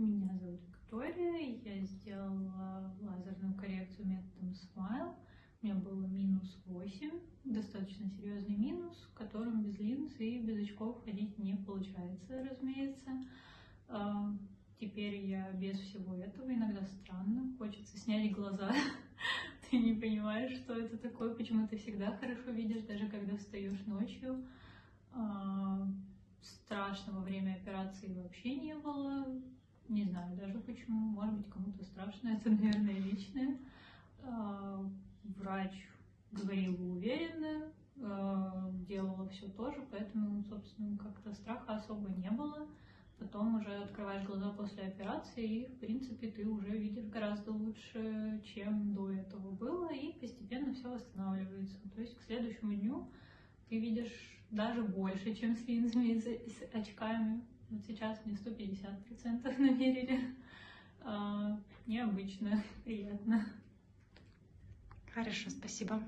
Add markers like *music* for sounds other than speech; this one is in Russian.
Меня зовут Виктория, я сделала лазерную коррекцию методом Smile. У меня было минус 8, достаточно серьезный минус, в котором без линз и без очков ходить не получается, разумеется. А, теперь я без всего этого, иногда странно, хочется снять глаза. *laughs* Ты не понимаешь, что это такое, почему ты всегда хорошо видишь, даже когда встаешь ночью. А, страшно во время операции вообще не было. Не знаю даже почему. Может быть, кому-то страшно. *laughs* Это, наверное, личное. А, врач говорила уверенно, а, делала все тоже, поэтому, собственно, как-то страха особо не было. Потом уже открываешь глаза после операции, и, в принципе, ты уже видишь гораздо лучше, чем до этого было, и постепенно все восстанавливается. То есть к следующему дню ты видишь даже больше, чем с линзами и с очками. Вот сейчас мне 150% *laughs* намерили. А, необычно, приятно. Хорошо, спасибо.